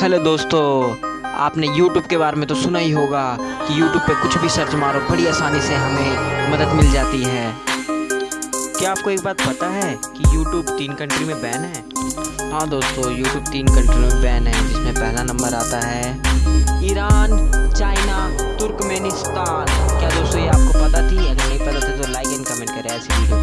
Hello दोस्तों, आपने YouTube के बारे में तो सुना ही होगा कि YouTube पे कुछ भी सर्च मारो, बड़ी आसानी से हमें मदद मिल जाती है। क्या आपको एक बात पता है कि YouTube तीन कंट्री में बैन है? हाँ दोस्तों, YouTube तीन कंट्री में बैन है, जिसमें पहला नंबर आता है ईरान चाइना तुर्कमेनिस्तान क्या दोस्तों, ये आपको पता थी? अगर नहीं पता था तो लाइक एंड कमेंट करें ऐसी वीडियो।